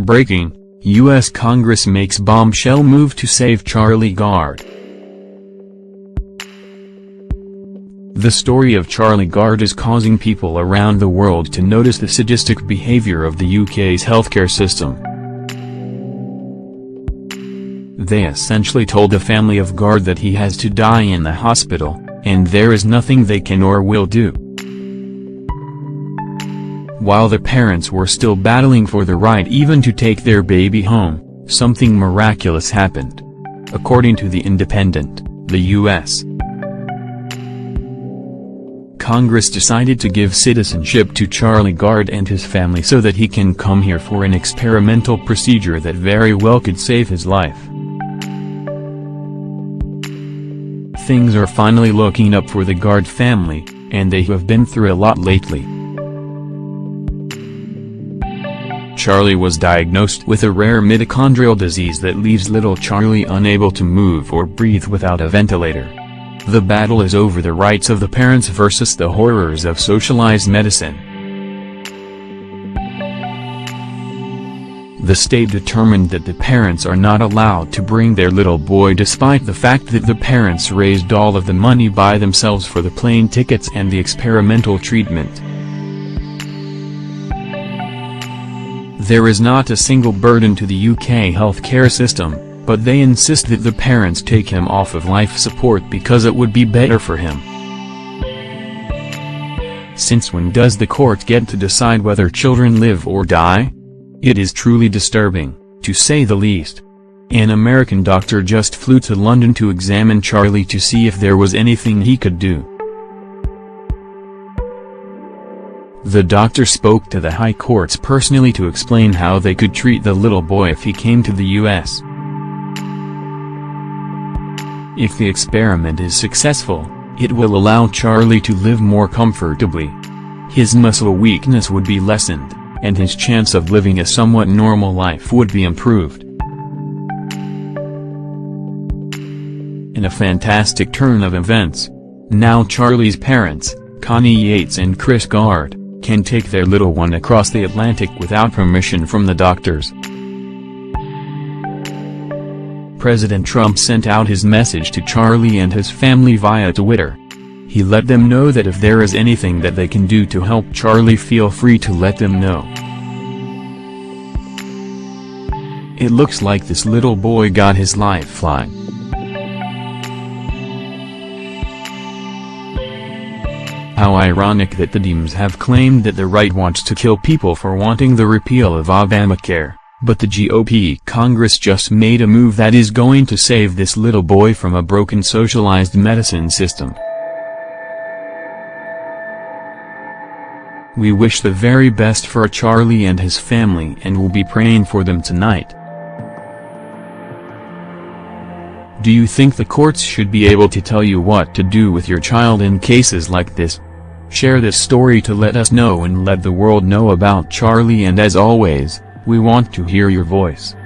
Breaking, U.S. Congress makes bombshell move to save Charlie Gard. The story of Charlie Gard is causing people around the world to notice the sadistic behavior of the UK's healthcare system. They essentially told the family of Gard that he has to die in the hospital, and there is nothing they can or will do. While the parents were still battling for the right even to take their baby home, something miraculous happened. According to The Independent, the U.S. Congress decided to give citizenship to Charlie Gard and his family so that he can come here for an experimental procedure that very well could save his life. Things are finally looking up for the Gard family, and they have been through a lot lately. Charlie was diagnosed with a rare mitochondrial disease that leaves little Charlie unable to move or breathe without a ventilator. The battle is over the rights of the parents versus the horrors of socialized medicine. The state determined that the parents are not allowed to bring their little boy despite the fact that the parents raised all of the money by themselves for the plane tickets and the experimental treatment. There is not a single burden to the UK healthcare system, but they insist that the parents take him off of life support because it would be better for him. Since when does the court get to decide whether children live or die? It is truly disturbing, to say the least. An American doctor just flew to London to examine Charlie to see if there was anything he could do. The doctor spoke to the high courts personally to explain how they could treat the little boy if he came to the U.S. If the experiment is successful, it will allow Charlie to live more comfortably. His muscle weakness would be lessened, and his chance of living a somewhat normal life would be improved. In a fantastic turn of events, now Charlie's parents, Connie Yates and Chris Gard, can take their little one across the Atlantic without permission from the doctors. President Trump sent out his message to Charlie and his family via Twitter. He let them know that if there is anything that they can do to help Charlie feel free to let them know. It looks like this little boy got his lifeline. How ironic that the Dems have claimed that the right wants to kill people for wanting the repeal of Obamacare, but the GOP Congress just made a move that is going to save this little boy from a broken socialized medicine system. We wish the very best for Charlie and his family and will be praying for them tonight. Do you think the courts should be able to tell you what to do with your child in cases like this? Share this story to let us know and let the world know about Charlie and as always, we want to hear your voice.